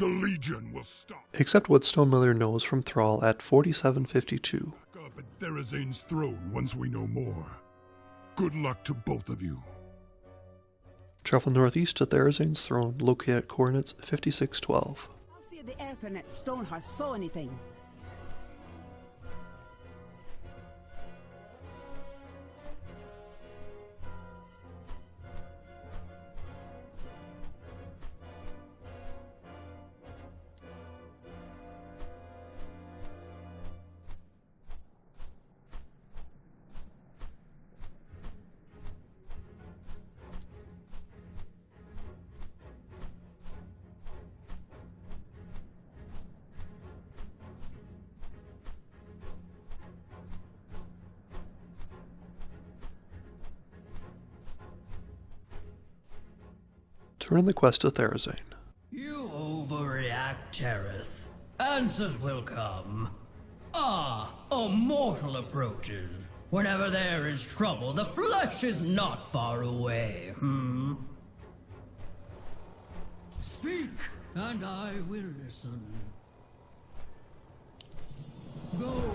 must stop. Accept what Stonemiller knows from Thrall at 4752. Up at Therazane's throne once we know more. Good luck to both of you. Travel northeast to Therazane's throne, located at coordinates 5612. I'll see if the Earthen at Stonehearth saw anything. We're in the quest of Therazane. You overreact, Terrath. Answers will come. Ah, a mortal approaches. Whenever there is trouble, the flesh is not far away, hmm? Speak, and I will listen. Go